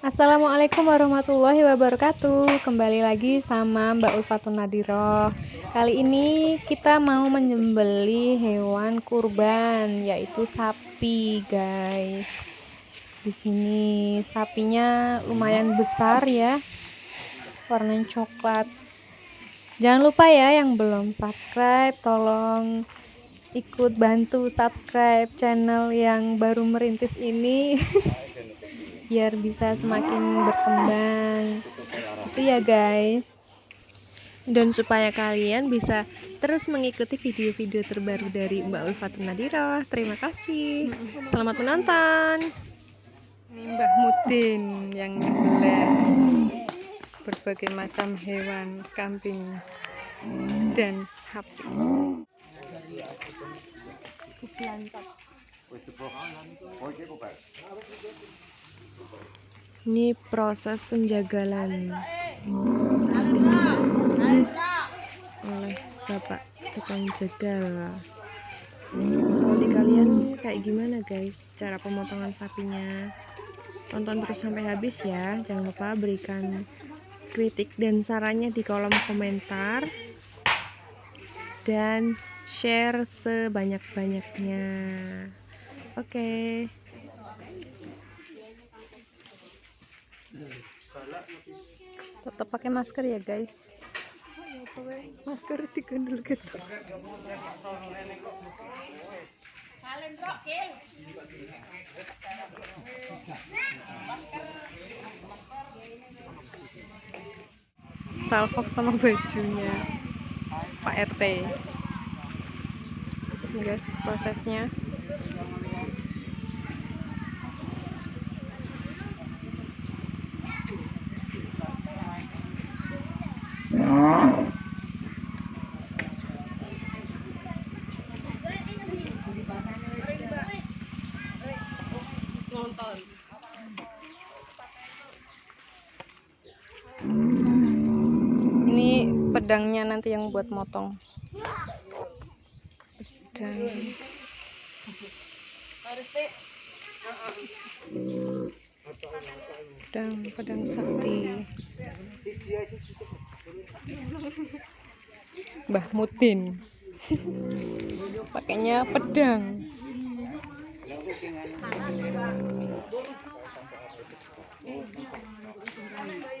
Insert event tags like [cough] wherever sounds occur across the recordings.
Assalamualaikum warahmatullahi wabarakatuh. Kembali lagi sama Mbak Ulfatun Nadiroh Kali ini kita mau menyembeli hewan kurban Yaitu sapi guys. Di sini sapinya lumayan besar ya Warnanya coklat. Jangan lupa ya yang belum subscribe Tolong ikut bantu subscribe channel yang baru merintis ini [laughs] biar bisa semakin berkembang. Itu ya guys. Dan supaya kalian bisa terus mengikuti video-video terbaru dari Mbak Ulfatun Nadira terima kasih. Selamat menonton. Ini Mbah Mutin yang nyembelih berbagai macam hewan kambing dan sapi ini proses penjagalan. Oleh bapak tukang jagal kalau di kalian kayak gimana guys? Cara pemotongan sapinya. Tonton terus sampai habis ya. Jangan lupa berikan kritik dan sarannya di kolom komentar. Dan share sebanyak-banyaknya. Oke. okay. Tetap pakai masker ya guys. Masker digandul gitu. Salfok sama bajunya. Pak RT ini guys prosesnya ini pedangnya nanti yang buat motong. Pedang. Pedang pedang sakti. Mbah Mutin pakainya pedang Aku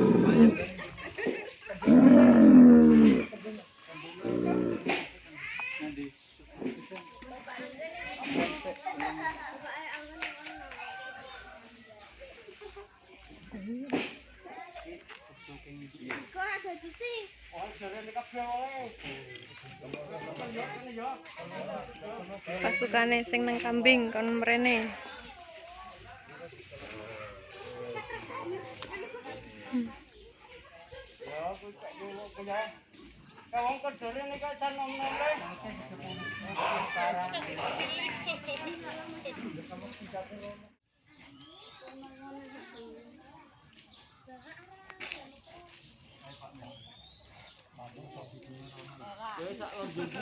pasukane sing nang kambing kon mrene Kowe sak lonjoku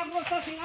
Terima kasih.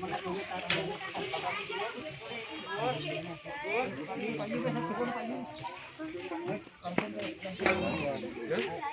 Thank you.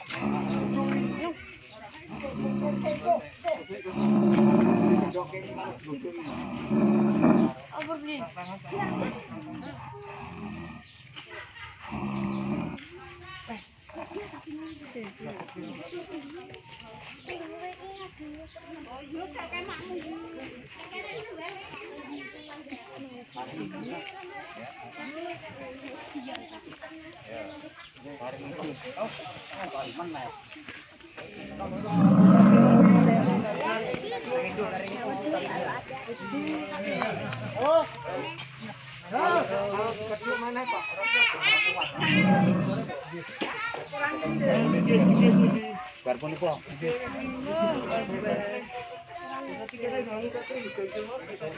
Barpun iku. Oh. Terima kasih telah menonton!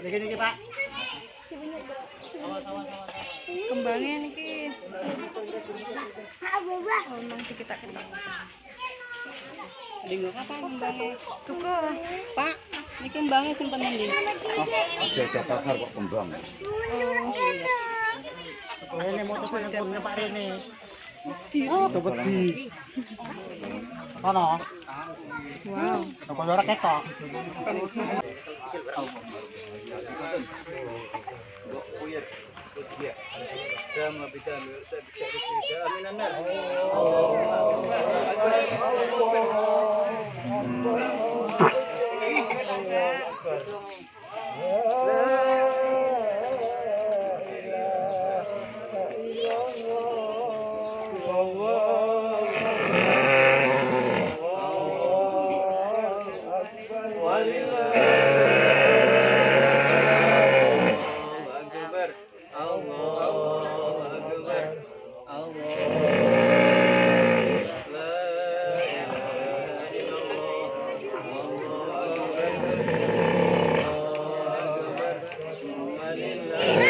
Ya, niki niki Pak. Kembangnya niki. Oh, nanti kita ketok. Dengok apa kembangnya? Tuku. Pak, niki kembangnya simpen ndi? Oh, Aja dasar kok kembang. Oh, iya. Rene mau tuku Pak Rene. Wedi. Oh, wedi. Ono. Wow. Kok ora ketok. Oh. Amen.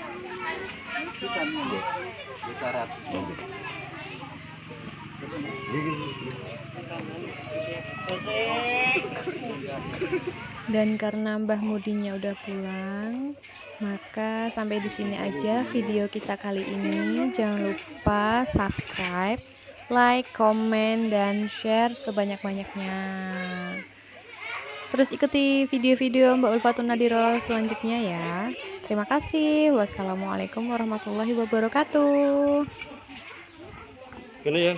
Dan karena Mbah Mudinya udah pulang, maka sampai di sini aja video kita kali ini. Jangan lupa subscribe, like, komen, dan share sebanyak-banyaknya. Terus ikuti video-video Mbak Ulfatun Nadiro selanjutnya ya. Terima kasih. Wassalamualaikum warahmatullahi wabarakatuh. Kene ya.